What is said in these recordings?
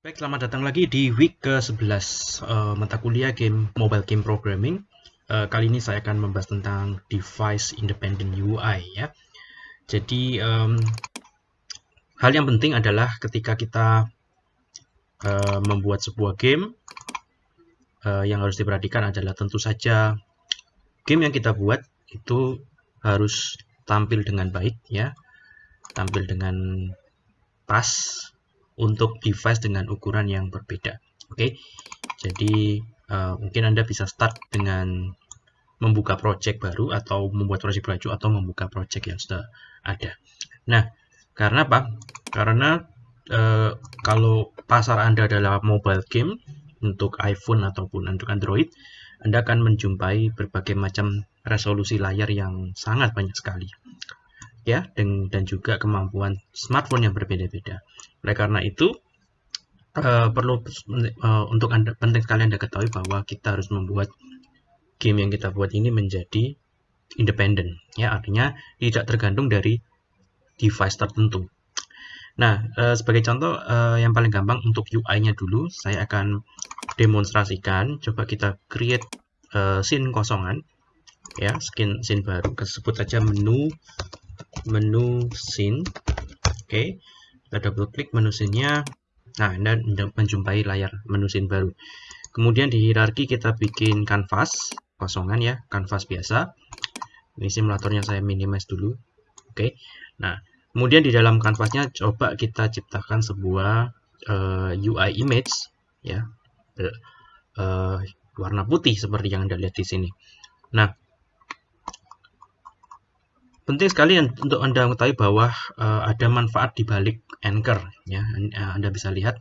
Baik, selamat datang lagi di week ke-11 uh, mata kuliah game mobile game programming. Uh, kali ini saya akan membahas tentang device independent UI ya. Jadi um, hal yang penting adalah ketika kita uh, membuat sebuah game uh, yang harus diperhatikan adalah tentu saja game yang kita buat itu harus tampil dengan baik ya, tampil dengan pas untuk device dengan ukuran yang berbeda. Oke, okay? jadi uh, mungkin Anda bisa start dengan membuka project baru atau membuat project baru atau membuka project yang sudah ada. Nah, karena apa? Karena uh, kalau pasar Anda adalah mobile game untuk iPhone ataupun untuk Android, Anda akan menjumpai berbagai macam resolusi layar yang sangat banyak sekali ya dan, dan juga kemampuan smartphone yang berbeda-beda. Oleh karena itu uh, perlu uh, untuk anda penting sekali anda ketahui bahwa kita harus membuat game yang kita buat ini menjadi independen, ya artinya tidak tergantung dari device tertentu. Nah, uh, sebagai contoh yang paling gampang untuk UI-nya dulu, saya akan demonstrasikan. Coba kita create uh, scene kosongan, ya, skin scene baru. Sebut saja menu menu scene. Oke, okay. kita double klik menu scene-nya. Nah, Anda menjumpai layar menu scene baru. Kemudian di hierarki kita bikin canvas kosongan ya, canvas biasa. Ini simulatornya saya minimize dulu. Oke. Okay. Nah, kemudian di dalam canvasnya coba kita ciptakan sebuah uh, eh, UI image ya. Uh, warna putih seperti yang Anda lihat di sini. Nah, penting sekali untuk Anda mengetahui bahwa uh, ada manfaat di balik Anchor ya. Eh, Anda bisa lihat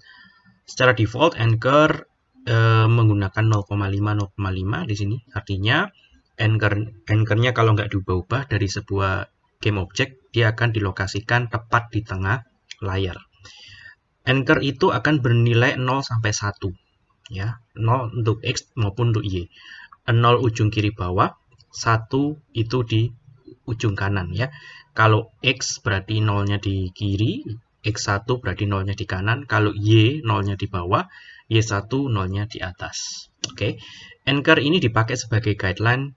secara default Anchor uh, menggunakan 0,5 0,5 di sini. Artinya Anchor Anchornya kalau nggak diubah-ubah dari sebuah game object dia akan dilokasikan tepat di tengah layar. Anchor itu akan bernilai 0 sampai 1 ya. 0 untuk X maupun untuk Y. 0 ujung kiri bawah, 1 itu di ujung kanan ya. Kalau X berarti nolnya di kiri, X1 berarti nolnya di kanan. Kalau Y nolnya di bawah, Y1 nolnya di atas. Oke, okay. Anchor ini dipakai sebagai guideline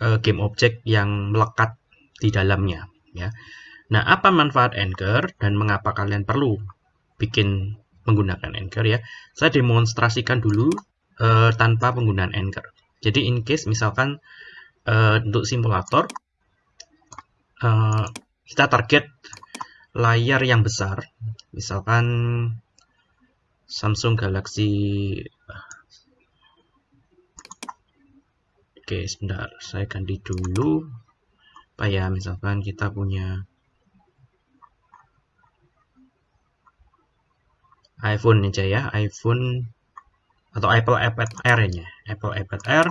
uh, game object yang melekat di dalamnya. Ya. Nah, apa manfaat Anchor dan mengapa kalian perlu bikin menggunakan Anchor ya? Saya demonstrasikan dulu uh, tanpa penggunaan Anchor. Jadi in case misalkan uh, untuk simulator uh, kita target layar yang besar. Misalkan Samsung Galaxy oke sebentar saya ganti dulu. Apa ya misalkan kita punya iPhone aja ya iPhone atau Apple iPad Air nya Apple iPad Air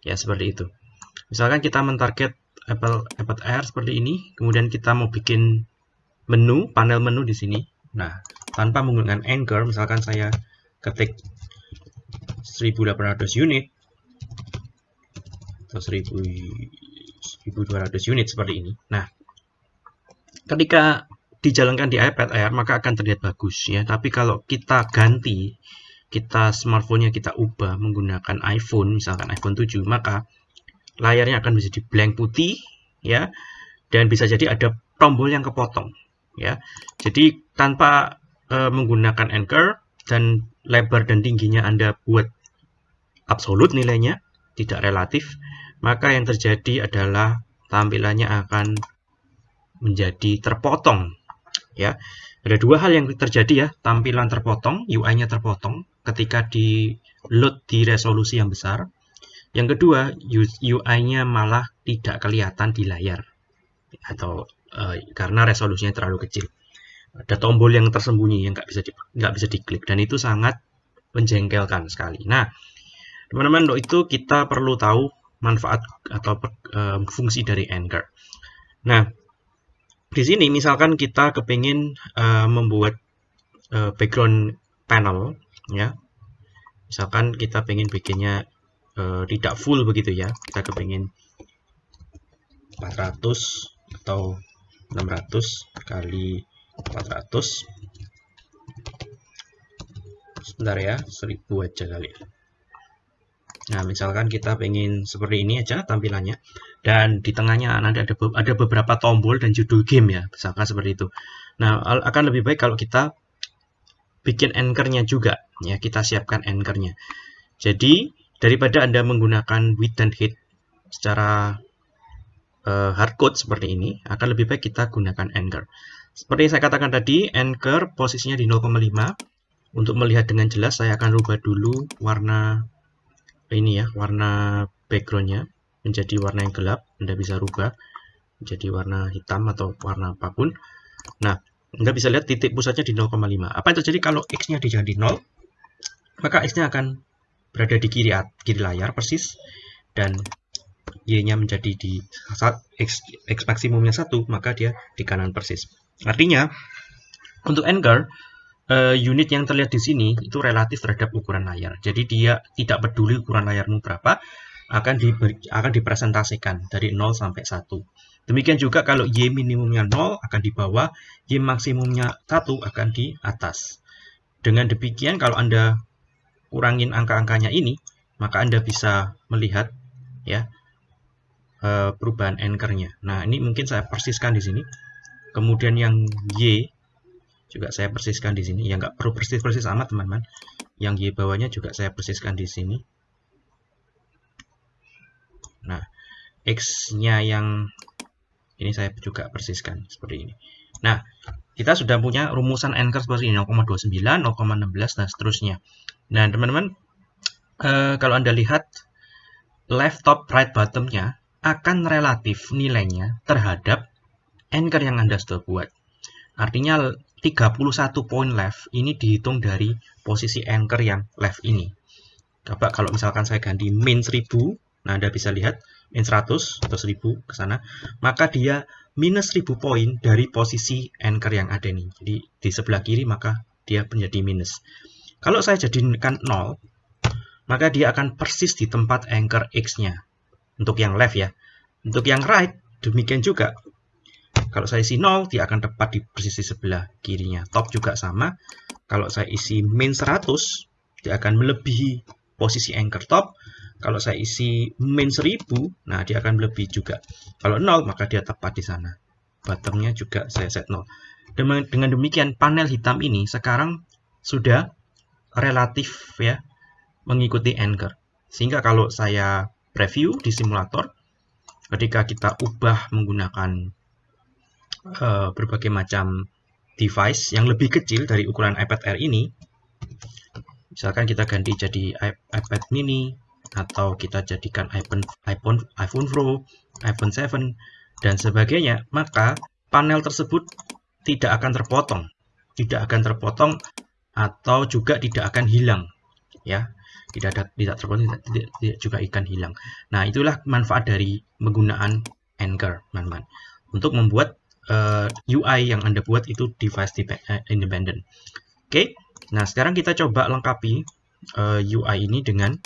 ya seperti itu. Misalkan kita mentarget Apple iPad Air seperti ini. Kemudian kita mau bikin menu, panel menu di sini. Nah, tanpa menggunakan Anchor, misalkan saya ketik 1800 unit atau 1200 unit seperti ini. Nah, ketika dijalankan di iPad Air maka akan terlihat bagus ya. Tapi kalau kita ganti, kita smartphone-nya kita ubah menggunakan iPhone, misalkan iPhone 7, maka layarnya akan menjadi blank putih ya dan bisa jadi ada tombol yang kepotong ya. Jadi tanpa e, menggunakan anchor dan lebar dan tingginya Anda buat absolut nilainya tidak relatif maka yang terjadi adalah tampilannya akan menjadi terpotong ya. Ada dua hal yang terjadi ya. Tampilan terpotong UI-nya terpotong ketika di load di resolusi yang besar yang kedua, UI-nya malah tidak kelihatan di layar atau uh, karena resolusinya terlalu kecil. Ada tombol yang tersembunyi yang nggak bisa di, nggak bisa diklik dan itu sangat menjengkelkan sekali. Nah, teman-teman untuk itu kita perlu tahu manfaat atau uh, fungsi dari Anchor. Nah, di sini misalkan kita kepingin uh, membuat uh, background panel, ya, misalkan kita pengen bikinnya uh, tidak full begitu ya. Kita kepingin 400 atau 600 kali 400 sebentar ya 1000 aja kali nah misalkan kita pengen seperti ini aja tampilannya. Dan di tengahnya nanti ada ada beberapa tombol dan judul game ya misalkan seperti itu. Nah akan lebih baik kalau kita bikin anchornya juga. Ya kita siapkan anchornya. Jadi daripada anda menggunakan width dan height secara uh, hardcode seperti ini akan lebih baik kita gunakan anchor. Seperti yang saya katakan tadi anchor posisinya di 0,5 untuk melihat dengan jelas saya akan rubah dulu warna ini ya warna backgroundnya menjadi warna yang gelap. Anda bisa rubah menjadi warna hitam atau warna apa pun. Nah Anda bisa lihat titik pusatnya di 0,5 apa yang terjadi kalau X nya dijadi 0 maka X nya akan berada di kiri, kiri layar persis dan Y nya menjadi di X, X maksimumnya 1 maka dia di kanan persis artinya untuk anchor uh, unit yang terlihat di sini itu relatif terhadap ukuran layar. Jadi dia tidak peduli ukuran layarmu berapa, akan diberi, akan dipresentasikan dari 0 sampai 1. Demikian juga kalau Y minimumnya 0 akan di bawah, Y maksimumnya 1 akan di atas. Dengan demikian kalau Anda kurangin angka-angkanya ini, maka Anda bisa melihat ya eh, perubahan anchor-nya. Nah, ini mungkin saya persiskan di sini. Kemudian yang Y juga saya persiskan di sini ya nggak perlu persis-persis amat teman-teman yang Y bawahnya juga saya persiskan di sini nah X nya yang ini saya juga persiskan seperti ini nah kita sudah punya rumusan anchor seperti ini 0,29 0,16 dan seterusnya nah teman-teman eh, kalau anda lihat left top right bottomnya akan relatif nilainya terhadap anchor yang anda sudah buat artinya 31 poin left ini dihitung dari posisi anchor yang left ini. Coba kalau misalkan saya ganti min 1000, nah Anda bisa lihat min 100 atau 1000 ke sana, maka dia minus 1000 poin dari posisi anchor yang ada ini. Jadi di sebelah kiri maka dia menjadi minus. Kalau saya jadikan 0, maka dia akan persis di tempat anchor X-nya. Untuk yang left ya. Untuk yang right, demikian juga. Kalau saya isi 0, dia akan tepat di posisi sebelah kirinya. Top juga sama. Kalau saya isi min 100, dia akan melebihi posisi anchor top. Kalau saya isi min 1000, nah dia akan melebihi juga. Kalau 0, maka dia tepat di sana. Bottomnya juga saya set 0. Dengan demikian, panel hitam ini sekarang sudah relatif ya mengikuti anchor. Sehingga kalau saya preview di simulator, ketika kita ubah menggunakan uh, berbagai macam device yang lebih kecil dari ukuran iPad Air ini misalkan kita ganti jadi iPad mini atau kita jadikan iPhone iPhone iPhone Pro, iPhone 7 dan sebagainya, maka panel tersebut tidak akan terpotong, tidak akan terpotong atau juga tidak akan hilang, ya, tidak ada tidak terpotong, tidak, tidak, tidak juga ikan hilang. Nah itulah manfaat dari penggunaan Anchor, teman-teman, untuk membuat uh, eh, UI yang Anda buat itu device eh, independent. Oke, okay? nah sekarang kita coba lengkapi uh, eh, UI ini dengan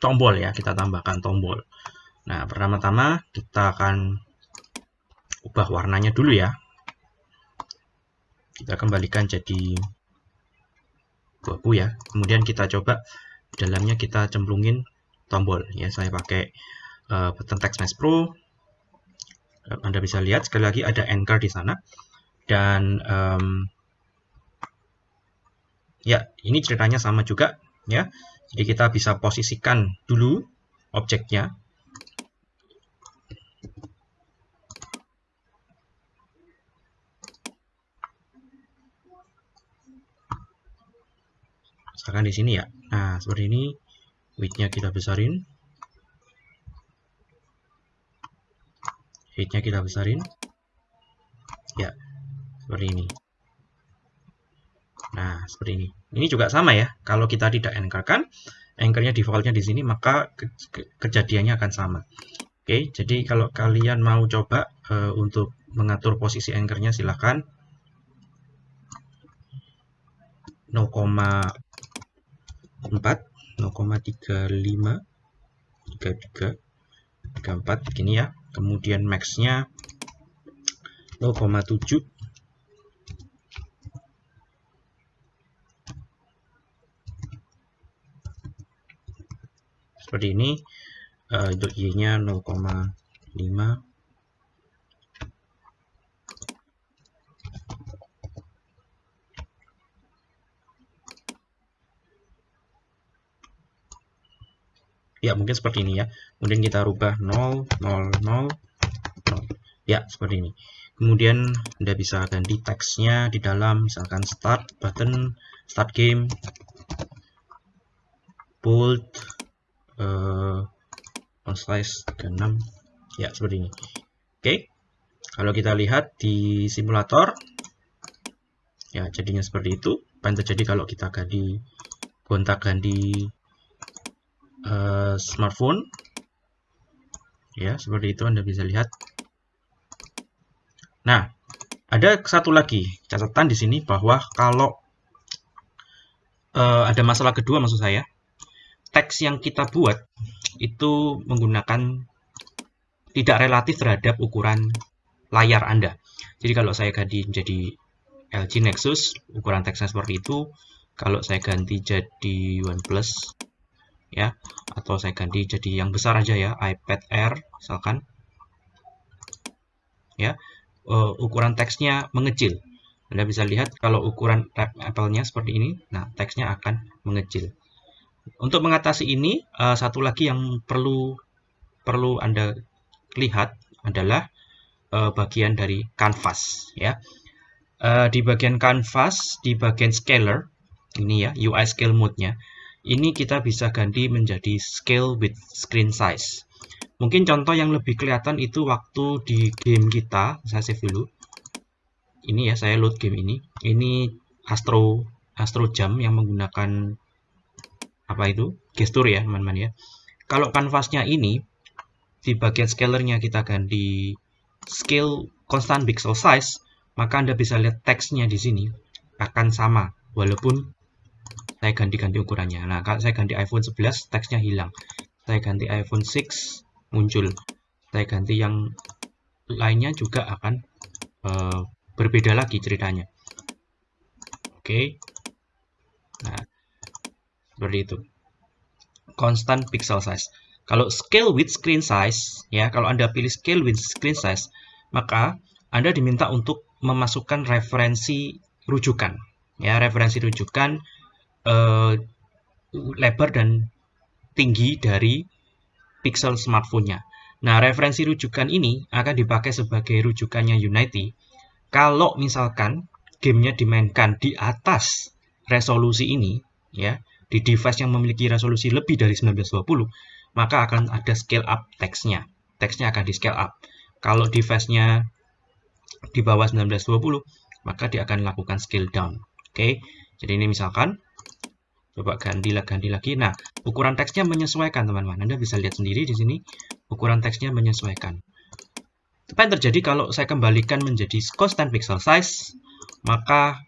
tombol ya, kita tambahkan tombol. Nah, pertama-tama kita akan ubah warnanya dulu ya. Kita kembalikan jadi abu ya. Kemudian kita coba dalamnya kita cemplungin tombol ya. Saya pakai uh, button text mesh pro anda bisa lihat sekali lagi ada anchor di sana dan um, ya ini ceritanya sama juga ya jadi kita bisa posisikan dulu objeknya. Misalkan di sini ya. Nah seperti ini. Widthnya kita besarin. Height-nya kita besarin. Ya seperti ini. Nah seperti ini ini juga sama ya. Kalau kita tidak anchorkan anchornya defaultnya di sini maka ke ke kejadiannya akan sama. Oke jadi kalau kalian mau coba uh, untuk mengatur posisi anchornya silahkan. 0,4 0,35 33 34 begini ya. Kemudian max-nya 0,7 seperti ini uh, untuk y-nya 0,5 ya mungkin seperti ini ya. Kemudian kita rubah 0 0 0 0 ya seperti ini. Kemudian anda bisa ganti teksnya di dalam misalkan start button start game bold uh, font size 36 ya seperti ini. Oke. Kalau kita lihat di simulator ya jadinya seperti itu. Apa yang terjadi kalau kita ganti gonta ganti uh, smartphone? Ya seperti itu anda bisa lihat. Nah ada satu lagi catatan di sini bahwa kalau uh, ada masalah kedua maksud saya teks yang kita buat itu menggunakan tidak relatif terhadap ukuran layar Anda. Jadi kalau saya ganti menjadi LG Nexus, ukuran teksnya seperti itu. Kalau saya ganti jadi OnePlus, ya atau saya ganti jadi yang besar aja ya iPad Air misalkan ya uh, ukuran teksnya mengecil Anda bisa lihat kalau ukuran Apple-nya seperti ini nah teksnya akan mengecil untuk mengatasi ini uh, satu lagi yang perlu perlu Anda lihat adalah uh, bagian dari canvas ya uh, di bagian canvas di bagian scaler ini ya UI scale mode-nya ini kita bisa ganti menjadi scale with screen size. Mungkin contoh yang lebih kelihatan itu waktu di game kita, saya save dulu. Ini ya, saya load game ini. Ini Astro Astro Jam yang menggunakan apa itu? Gestur ya, teman-teman ya. Kalau kanvasnya ini di bagian scalernya kita ganti scale constant pixel size, maka Anda bisa lihat teksnya di sini akan sama walaupun saya ganti-ganti ukurannya. Nah, kalau saya ganti iPhone 11, teksnya hilang. Saya ganti iPhone 6, muncul. Saya ganti yang lainnya juga akan uh, berbeda lagi ceritanya. Oke. Okay. Seperti itu. Constant pixel size. Kalau scale with screen size, ya, kalau Anda pilih scale with screen size, maka Anda diminta untuk memasukkan referensi rujukan. Ya, referensi rujukan uh, lebar dan tinggi dari pixel smartphone-nya. Nah, referensi rujukan ini akan dipakai sebagai rujukannya Unity kalau misalkan gamenya dimainkan di atas resolusi ini, ya, di device yang memiliki resolusi lebih dari 1920, maka akan ada scale up teksnya. Teksnya akan di scale up. Kalau device-nya di bawah 1920, maka dia akan lakukan scale down. Oke, jadi ini misalkan Coba ganti lagi, ganti lagi. Nah, ukuran teksnya menyesuaikan, teman-teman. Anda bisa lihat sendiri di sini, ukuran teksnya menyesuaikan. Apa yang terjadi kalau saya kembalikan menjadi constant pixel size, maka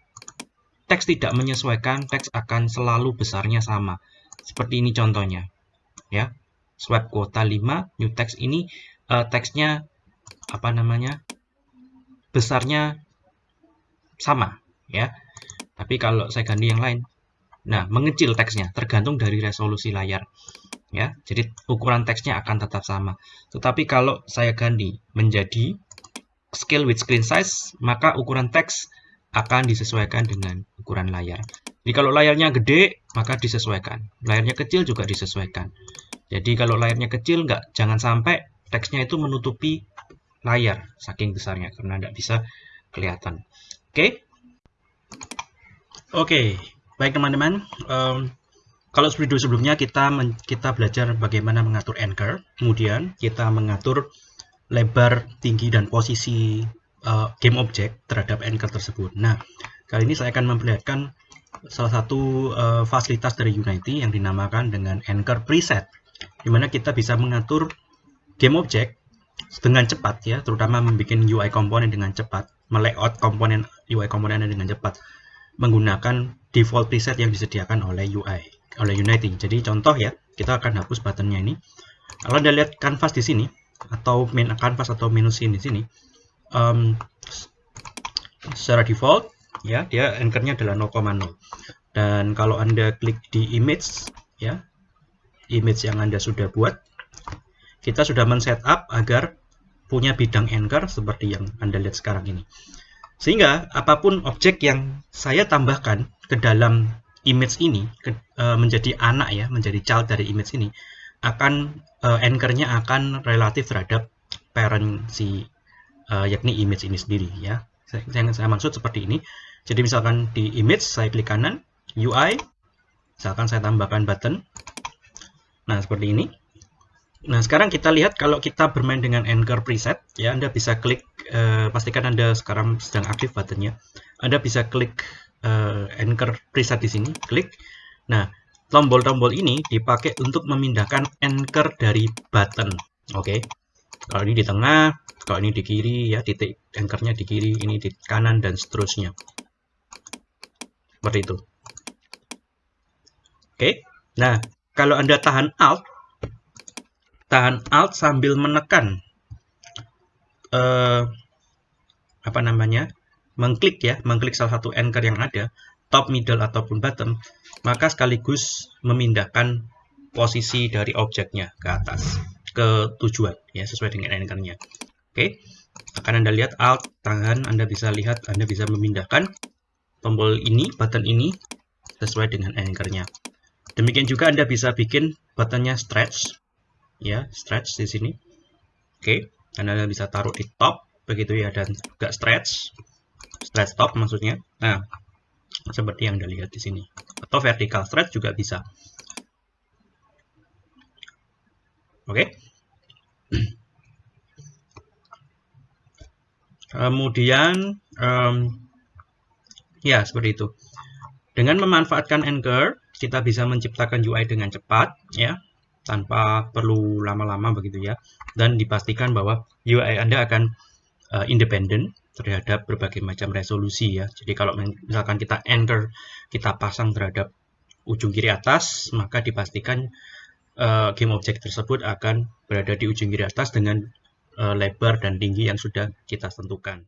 teks tidak menyesuaikan, teks akan selalu besarnya sama. Seperti ini contohnya. Ya, Swipe kuota 5, new text ini uh, teksnya apa namanya? besarnya sama, ya. Tapi kalau saya ganti yang lain, Nah, mengecil teksnya tergantung dari resolusi layar. Ya, jadi ukuran teksnya akan tetap sama. Tetapi kalau saya ganti menjadi scale with screen size, maka ukuran teks akan disesuaikan dengan ukuran layar. Jadi kalau layarnya gede, maka disesuaikan. Layarnya kecil juga disesuaikan. Jadi kalau layarnya kecil, nggak jangan sampai teksnya itu menutupi layar saking besarnya karena tidak bisa kelihatan. Oke. Okay? Oke, okay. Baik teman-teman, um, kalau video sebelumnya kita kita belajar bagaimana mengatur anchor, kemudian kita mengatur lebar, tinggi, dan posisi uh, game object terhadap anchor tersebut. Nah, kali ini saya akan memperlihatkan salah satu uh, fasilitas dari Unity yang dinamakan dengan anchor preset, di mana kita bisa mengatur game object dengan cepat ya, terutama membuat UI komponen dengan cepat, melayout komponen UI komponen dengan cepat menggunakan default preset yang disediakan oleh UI oleh Unity. Jadi contoh ya, kita akan hapus buttonnya ini. Kalau Anda lihat canvas di sini atau main canvas atau menu scene di sini, um, secara default ya dia anchornya adalah 0,0. Dan kalau Anda klik di image ya, image yang Anda sudah buat. Kita sudah men-setup agar punya bidang anchor seperti yang Anda lihat sekarang ini. Sehingga apa pun objek yang saya tambahkan ke dalam image ini ke, e, menjadi anak ya, menjadi child dari image ini, akan e, anchor-nya akan relatif terhadap parent si e, yakni image ini sendiri ya. Yang saya maksud seperti ini. Jadi misalkan di image saya klik kanan, UI, misalkan saya tambahkan button. Nah, seperti ini. Nah, sekarang kita lihat kalau kita bermain dengan Anchor preset, ya Anda bisa klik, eh, pastikan Anda sekarang sedang aktif buttonnya. Anda bisa klik eh, Anchor preset di sini, klik. Nah, tombol-tombol ini dipakai untuk memindahkan anchor dari button. Oke. Okay. Kalau ini di tengah, kalau ini di kiri, ya titik anchornya di kiri, ini di kanan dan seterusnya. Seperti itu. Oke. Nah, kalau Anda tahan Alt, tahan Alt sambil menekan eh, apa namanya? mengklik ya, mengklik salah satu anchor yang ada, top, middle ataupun bottom, maka sekaligus memindahkan posisi dari objeknya ke atas ke tujuan ya sesuai dengan anchornya. Oke. Akan Anda lihat Alt tangan Anda bisa lihat Anda bisa memindahkan tombol ini, button ini sesuai dengan anchornya. Demikian juga Anda bisa bikin buttonnya stretch, ya stretch di sini. Oke, dan Anda bisa taruh di top begitu ya dan juga stretch, stretch top maksudnya. Nah, seperti yang Anda lihat di sini. Atau vertical stretch juga bisa. Oke. Kemudian um, Ya, seperti itu. Dengan memanfaatkan Anchor, kita bisa menciptakan UI dengan cepat, ya, tanpa perlu lama-lama begitu ya. Dan dipastikan bahwa UI Anda akan uh, independen terhadap berbagai macam resolusi ya. Jadi kalau misalkan kita Anchor, kita pasang terhadap ujung kiri atas, maka dipastikan uh, game object tersebut akan berada di ujung kiri atas dengan lebar dan tinggi yang sudah kita tentukan.